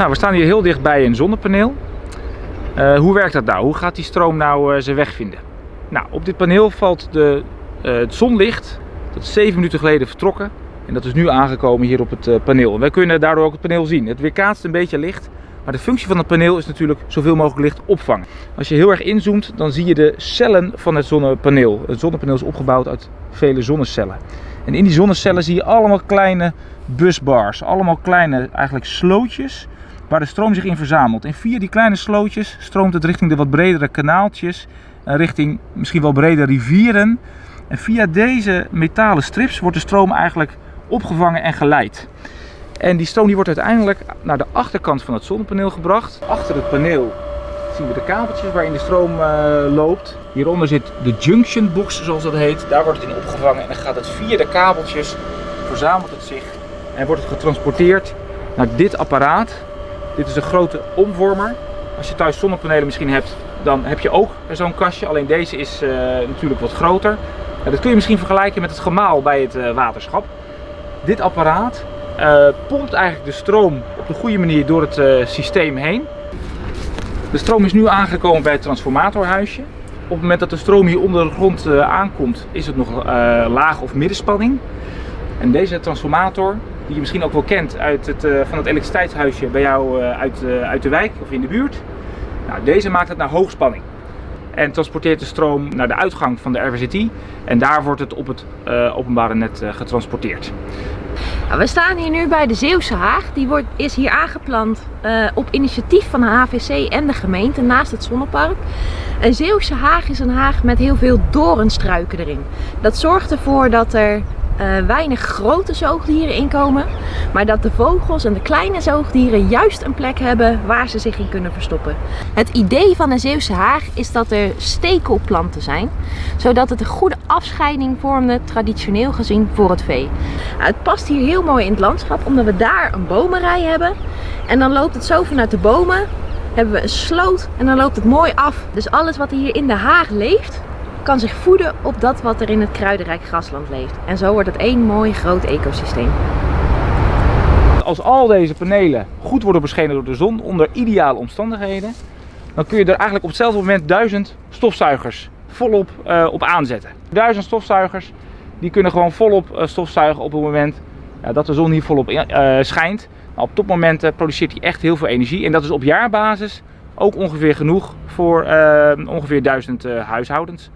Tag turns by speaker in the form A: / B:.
A: Nou, we staan hier heel dicht bij een zonnepaneel. Uh, hoe werkt dat nou? Hoe gaat die stroom nou uh, zijn weg vinden? Nou, op dit paneel valt de, uh, het zonlicht. Dat is 7 minuten geleden vertrokken. En dat is nu aangekomen hier op het paneel. Wij kunnen daardoor ook het paneel zien. Het weerkaatst een beetje licht. Maar de functie van het paneel is natuurlijk zoveel mogelijk licht opvangen. Als je heel erg inzoomt, dan zie je de cellen van het zonnepaneel. Het zonnepaneel is opgebouwd uit vele zonnecellen. En in die zonnecellen zie je allemaal kleine busbars. Allemaal kleine eigenlijk slootjes waar de stroom zich in verzamelt. En via die kleine slootjes stroomt het richting de wat bredere kanaaltjes. En richting misschien wel bredere rivieren. En via deze metalen strips wordt de stroom eigenlijk opgevangen en geleid. En die stroom die wordt uiteindelijk naar de achterkant van het zonnepaneel gebracht. Achter het paneel zien we de kabeltjes waarin de stroom uh, loopt. Hieronder zit de junction box zoals dat heet. Daar wordt het in opgevangen en dan gaat het via de kabeltjes, verzamelt het zich en wordt het getransporteerd naar dit apparaat. Dit is een grote omvormer. Als je thuis zonnepanelen misschien hebt, dan heb je ook zo'n kastje. Alleen deze is uh, natuurlijk wat groter. Dat kun je misschien vergelijken met het gemaal bij het uh, waterschap. Dit apparaat pompt eigenlijk de stroom op de goede manier door het systeem heen. De stroom is nu aangekomen bij het transformatorhuisje. Op het moment dat de stroom hier onder de grond aankomt, is het nog laag of middenspanning. En deze transformator die je misschien ook wel kent uit het, uh, van het elektriciteitshuisje bij jou uh, uit, uh, uit de wijk of in de buurt. Nou, deze maakt het naar hoogspanning en transporteert de stroom naar de uitgang van de RWZT en daar wordt het op het openbare net getransporteerd.
B: Nou, we staan hier nu bij de Zeeuwse Haag. Die wordt, is hier aangeplant op initiatief van de HVC en de gemeente naast het zonnepark. Een Zeeuwse Haag is een haag met heel veel doornstruiken erin. Dat zorgt ervoor dat er uh, weinig grote zoogdieren inkomen. Maar dat de vogels en de kleine zoogdieren juist een plek hebben waar ze zich in kunnen verstoppen. Het idee van een Zeeuwse haag is dat er stekelplanten zijn. Zodat het een goede afscheiding vormde, traditioneel gezien, voor het vee. Het past hier heel mooi in het landschap omdat we daar een bomenrij hebben. En dan loopt het zo vanuit de bomen hebben we een sloot en dan loopt het mooi af. Dus alles wat hier in de haag leeft, kan zich voeden op dat wat er in het kruidenrijk grasland leeft. En zo wordt het één mooi groot ecosysteem.
A: Als al deze panelen goed worden beschenen door de zon onder ideale omstandigheden, dan kun je er eigenlijk op hetzelfde moment duizend stofzuigers volop uh, op aanzetten. Duizend stofzuigers die kunnen gewoon volop uh, stofzuigen op het moment ja, dat de zon hier volop uh, schijnt. Nou, op topmomenten produceert hij echt heel veel energie en dat is op jaarbasis ook ongeveer genoeg voor ongeveer duizend huishoudens.